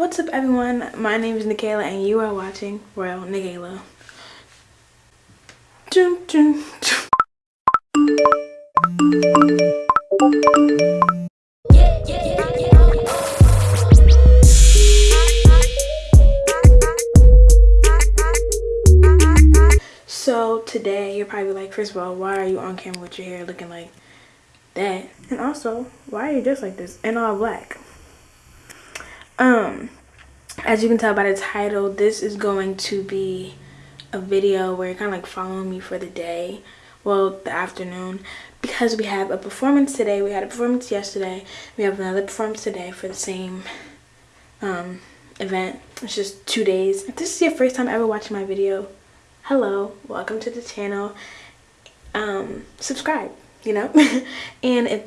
What's up everyone? My name is Nikayla and you are watching Royal Nikayla. Dun, dun, dun. So today you're probably like, first of all, why are you on camera with your hair looking like that? And also, why are you dressed like this and all black? Um, as you can tell by the title, this is going to be a video where you're kind of like following me for the day, well, the afternoon, because we have a performance today. We had a performance yesterday. We have another performance today for the same um, event. It's just two days. If this is your first time ever watching my video, hello welcome to the channel um subscribe you know and if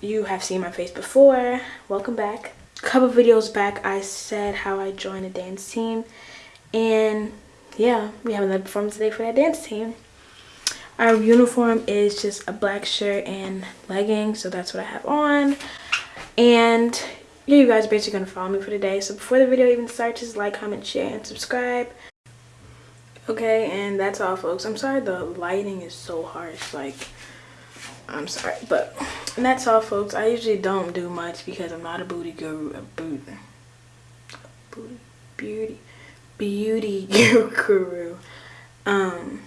you have seen my face before welcome back couple videos back i said how i joined a dance team. And yeah we have another performance today for that dance team. Our uniform is just a black shirt and leggings so that's what i have on. And yeah you guys are basically gonna follow me for today. So before the video even starts just like comment share and subscribe. Okay and that's all folks. I'm sorry the lighting is so harsh like i'm sorry but that's all folks. I usually don't do much because i'm not a booty guru a booty booty beauty beauty guru. Um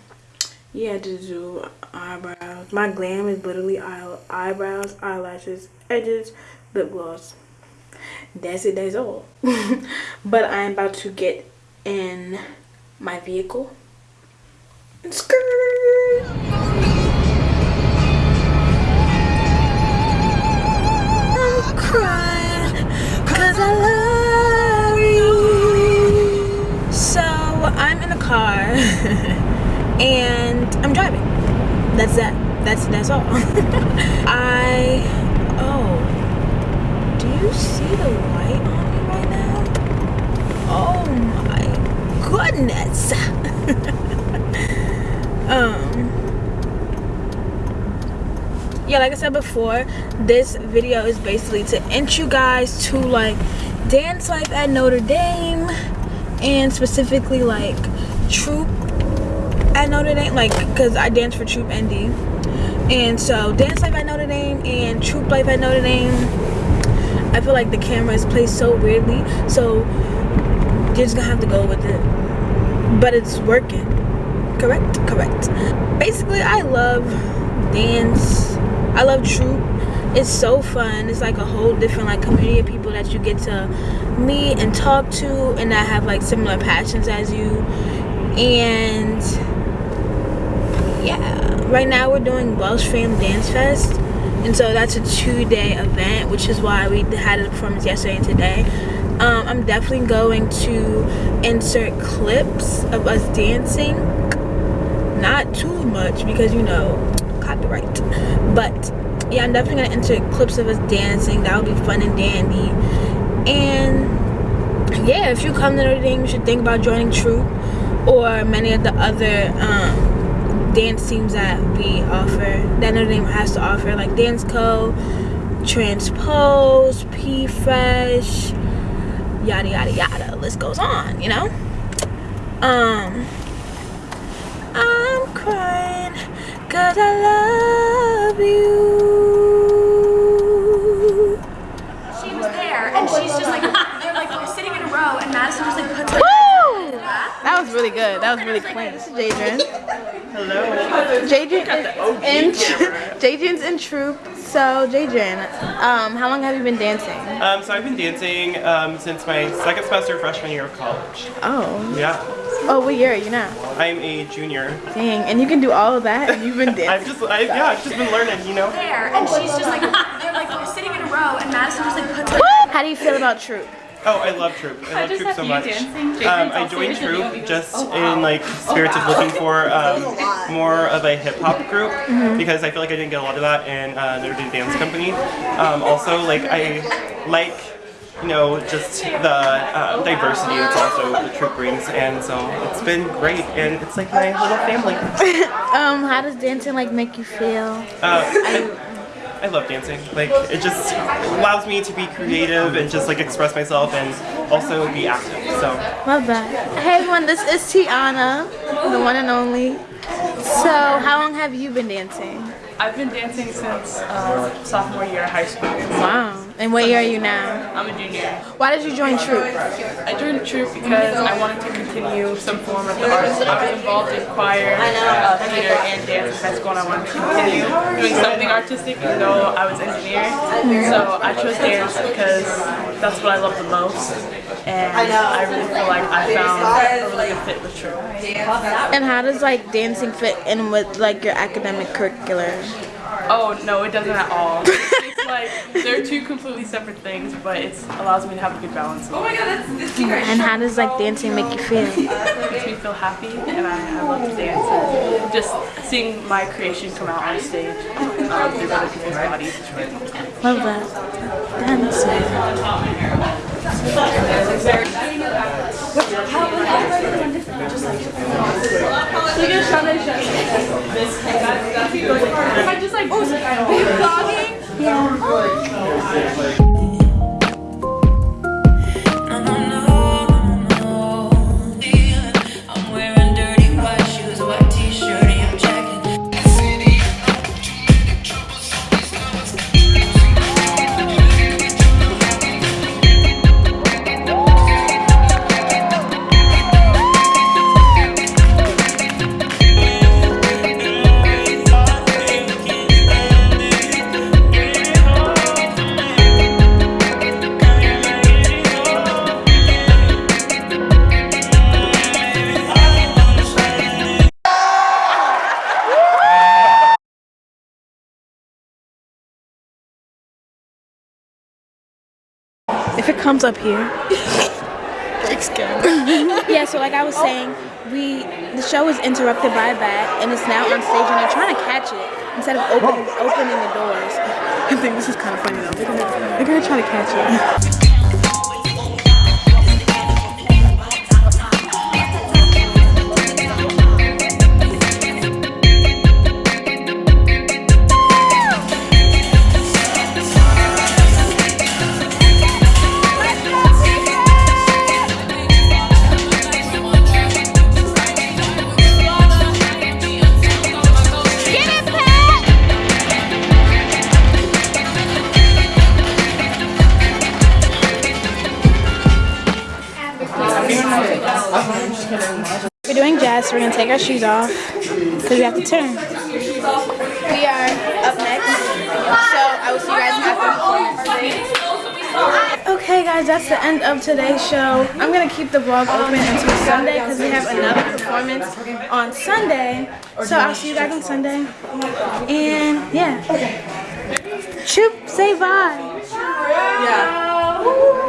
yeah to do eyebrows. My glam is literally eye eyebrows eyelashes edges lip gloss. That's it that's all. But i'm about to get in my vehicle. and Skirt. and I'm driving. That's that. That's that's all. I oh do you see the light on me right now? Oh my goodness. um yeah like i said before this video is basically to int you guys to like dance life at notre dame and specifically like troop at notre dame like because i dance for troop nd and so dance life at notre dame and troop life at notre dame i feel like the camera is placed so weirdly so you're just gonna have to go with it. But it's working. Correct? Correct. Basically i love dance. I love troop. It's so fun. It's like a whole different like community of people that you get to meet and talk to and that have like similar passions as you and yeah. Right now we're doing welsh fam dance fest. And so that's a two-day event which is why we had a performance yesterday and today. Um, i'm definitely going to insert clips of us dancing. Not too much because you know copyright. But yeah i'm definitely gonna insert clips of us dancing. That would be fun and dandy. And yeah if you come to Notre Dame you should think about joining Troop or many of the other um, dance teams that we offer that Notre Dame has to offer like Dance Co, Transpose, P Fresh, yada yada yada. List goes on, you know. Um, I'm crying cause I love you. She was there, and she's just like, like sitting in a row, and Madison just like puts her. Woo! That was really good. That was really clean. This is Jadrian. Hello. Jadrian in Jadrian's in troop. So Jadrian, um, how long have you been dancing? Um, so I've been dancing um, since my second semester freshman year of college. Oh. Yeah. Oh, what year are you now? I'm a junior. Dang, and you can do all of that, and you've been dancing. I've just, I, yeah, I've just been learning, you know. There, and she's just like, they're like sitting in a row, and Madison just like puts her. How do you feel about troop? Oh, I love Troop. I love Troop so much. Um, I joined Troop just in like spirits of looking for um, more of a hip hop group because I feel like I didn't get a lot of that in uh, Notre Dame Dance Company. Um, also, like I like you know just the uh, diversity that's also the Troop brings, and so it's been great, and it's like my little family. Um, how does dancing like make you feel? Uh, I, love dancing. Like it just allows me to be creative and just like express myself and also be active. So love that. Hey everyone, this is Tiana, the one and only. So how long have you been dancing? I've been dancing since uh, sophomore year of high school. Wow. And what year are you now? I'm a junior. Why did you join Troop? I joined Troop because I wanted to continue some form of the arts. I was involved in choir, uh, theater, and dance in high school, and I wanted to continue doing something artistic even though I was engineer. So I chose dance because that's what I love the most. And I really feel like I found a really good fit with Troop. And how does like dancing fit in with like your academic curriculum? Oh no, it doesn't at all. it's like they're two completely separate things, but it allows me to have a good balance. Oh my god, that's, that's And how does like dancing make you feel? It makes me feel happy, and I, I love to dance. And just seeing my creation come out on stage um, through other people's bodies. Love that. Dancing. I just like, oh, vlogging? Yeah. Comes up here. yeah, so like I was saying, we the show is interrupted by a bat and it's now on stage and they're trying to catch it instead of opening opening the doors. I think this is kind of funny though. They're gonna, they're gonna try to catch it. we're gonna take our shoes off because we have to turn. We are up next, so I will see you guys after. Okay guys, that's the end of today's show. I'm gonna keep the vlog open until Sunday because we have another performance on Sunday. So I'll see you guys on Sunday. And yeah. Troop, say bye. Yeah.